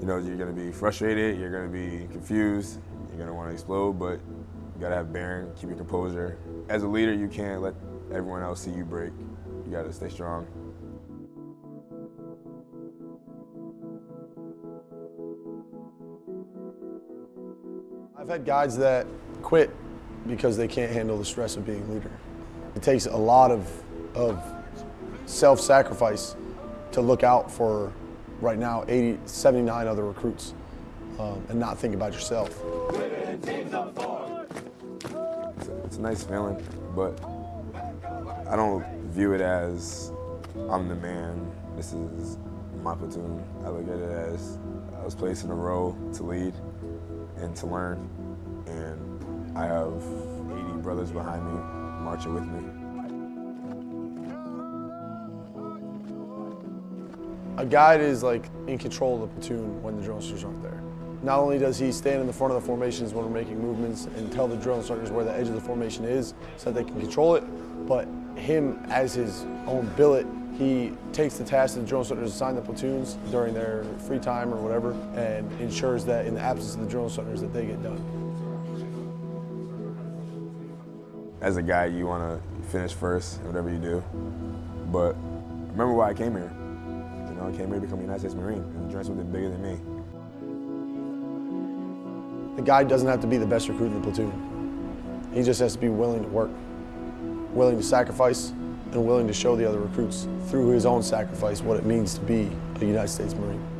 You know, you're gonna be frustrated, you're gonna be confused, you're gonna wanna explode, but you gotta have bearing, keep your composure. As a leader, you can't let everyone else see you break. You gotta stay strong. I've had guys that quit because they can't handle the stress of being a leader. It takes a lot of, of self-sacrifice to look out for, right now, 80, 79 other recruits um, and not think about yourself. It's a, it's a nice feeling, but I don't view it as I'm the man. This is my platoon. I look at it as I was placed in a role to lead and to learn. And I have 80 brothers behind me marching with me. A guide is like in control of the platoon when the drill instructors aren't there. Not only does he stand in the front of the formations when we're making movements and tell the drill instructors where the edge of the formation is so that they can control it, but him as his own billet, he takes the task that the drill instructors assign the platoons during their free time or whatever and ensures that in the absence of the drill instructors that they get done. As a guide, you want to finish first whatever you do. But remember why I came here. Know, I came here to become a United States Marine and join something bigger than me. The guide doesn't have to be the best recruit in the platoon. He just has to be willing to work, willing to sacrifice, and willing to show the other recruits through his own sacrifice what it means to be a United States Marine.